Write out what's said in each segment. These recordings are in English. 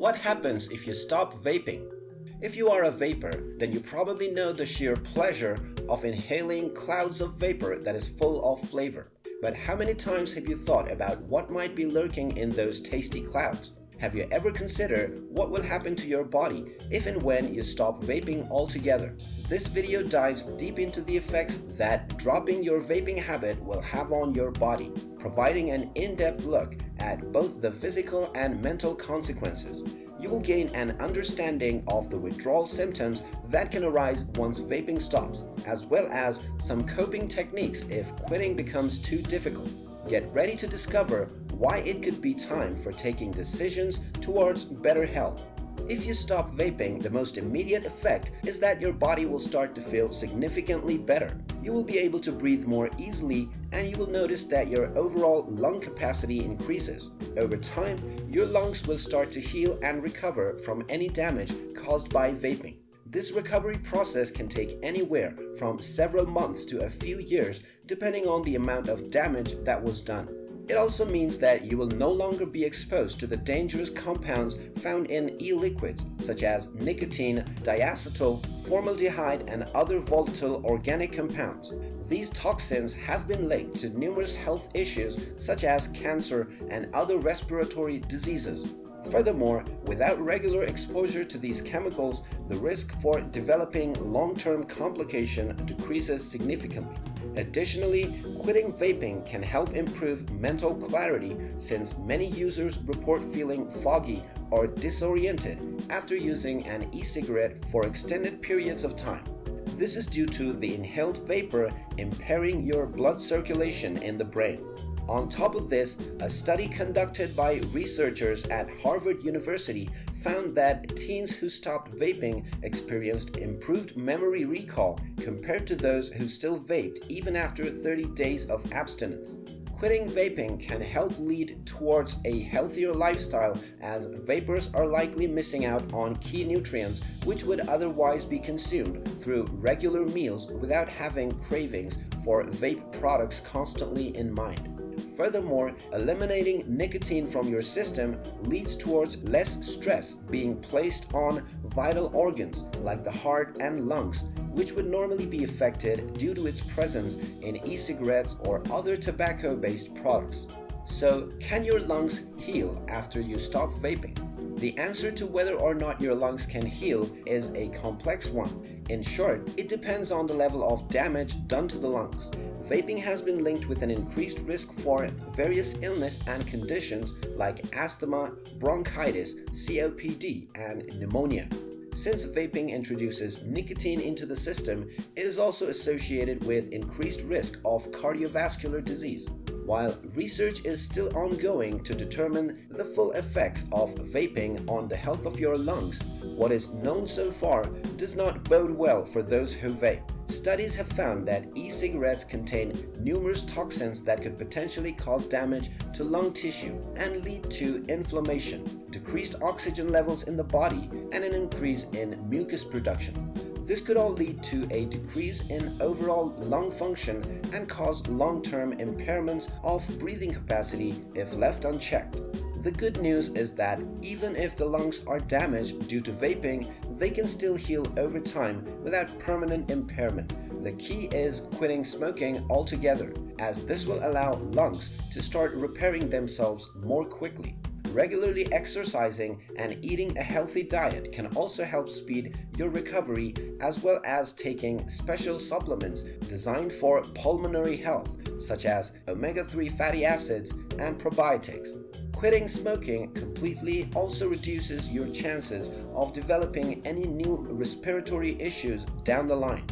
What happens if you stop vaping? If you are a vaper, then you probably know the sheer pleasure of inhaling clouds of vapor that is full of flavor. But how many times have you thought about what might be lurking in those tasty clouds? Have you ever considered what will happen to your body if and when you stop vaping altogether? This video dives deep into the effects that dropping your vaping habit will have on your body, providing an in-depth look at both the physical and mental consequences. You will gain an understanding of the withdrawal symptoms that can arise once vaping stops, as well as some coping techniques if quitting becomes too difficult. Get ready to discover why it could be time for taking decisions towards better health. If you stop vaping, the most immediate effect is that your body will start to feel significantly better. You will be able to breathe more easily and you will notice that your overall lung capacity increases. Over time, your lungs will start to heal and recover from any damage caused by vaping. This recovery process can take anywhere from several months to a few years depending on the amount of damage that was done. It also means that you will no longer be exposed to the dangerous compounds found in e-liquids such as nicotine, diacetyl, formaldehyde and other volatile organic compounds. These toxins have been linked to numerous health issues such as cancer and other respiratory diseases. Furthermore, without regular exposure to these chemicals, the risk for developing long-term complication decreases significantly. Additionally, quitting vaping can help improve mental clarity since many users report feeling foggy or disoriented after using an e-cigarette for extended periods of time. This is due to the inhaled vapor impairing your blood circulation in the brain. On top of this, a study conducted by researchers at Harvard University found that teens who stopped vaping experienced improved memory recall compared to those who still vaped even after 30 days of abstinence. Quitting vaping can help lead towards a healthier lifestyle as vapers are likely missing out on key nutrients which would otherwise be consumed through regular meals without having cravings for vape products constantly in mind. Furthermore, eliminating nicotine from your system leads towards less stress being placed on vital organs like the heart and lungs, which would normally be affected due to its presence in e-cigarettes or other tobacco-based products. So, can your lungs heal after you stop vaping? The answer to whether or not your lungs can heal is a complex one. In short, it depends on the level of damage done to the lungs vaping has been linked with an increased risk for various illness and conditions like asthma, bronchitis, COPD, and pneumonia. Since vaping introduces nicotine into the system, it is also associated with increased risk of cardiovascular disease. While research is still ongoing to determine the full effects of vaping on the health of your lungs, what is known so far does not bode well for those who vape. Studies have found that e-cigarettes contain numerous toxins that could potentially cause damage to lung tissue and lead to inflammation, decreased oxygen levels in the body, and an increase in mucus production. This could all lead to a decrease in overall lung function and cause long-term impairments of breathing capacity if left unchecked. The good news is that even if the lungs are damaged due to vaping, they can still heal over time without permanent impairment. The key is quitting smoking altogether, as this will allow lungs to start repairing themselves more quickly. Regularly exercising and eating a healthy diet can also help speed your recovery as well as taking special supplements designed for pulmonary health such as omega-3 fatty acids and probiotics. Quitting smoking completely also reduces your chances of developing any new respiratory issues down the line.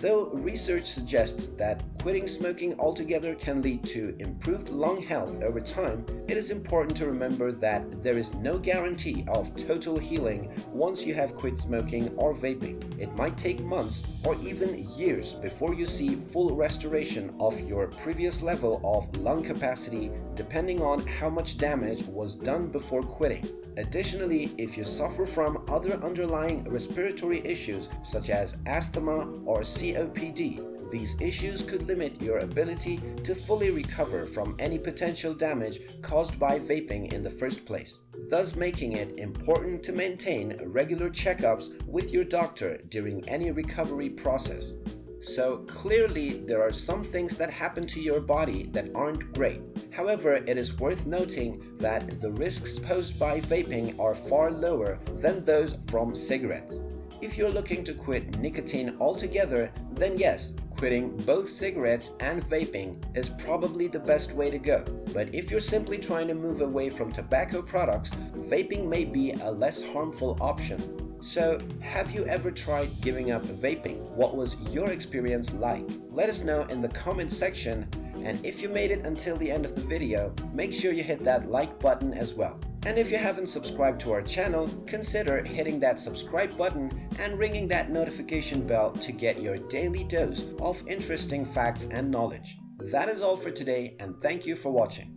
Though research suggests that quitting smoking altogether can lead to improved lung health over time, it is important to remember that there is no guarantee of total healing once you have quit smoking or vaping. It might take months or even years before you see full restoration of your previous level of lung capacity depending on how much damage was done before quitting. Additionally, if you suffer from other underlying respiratory issues such as asthma or COPD, these issues could limit your ability to fully recover from any potential damage caused by vaping in the first place, thus making it important to maintain regular checkups with your doctor during any recovery process. So clearly there are some things that happen to your body that aren't great. However, it is worth noting that the risks posed by vaping are far lower than those from cigarettes. If you're looking to quit nicotine altogether, then yes, quitting both cigarettes and vaping is probably the best way to go. But if you're simply trying to move away from tobacco products, vaping may be a less harmful option. So, have you ever tried giving up vaping? What was your experience like? Let us know in the comment section and if you made it until the end of the video, make sure you hit that like button as well. And if you haven't subscribed to our channel, consider hitting that subscribe button and ringing that notification bell to get your daily dose of interesting facts and knowledge. That is all for today and thank you for watching.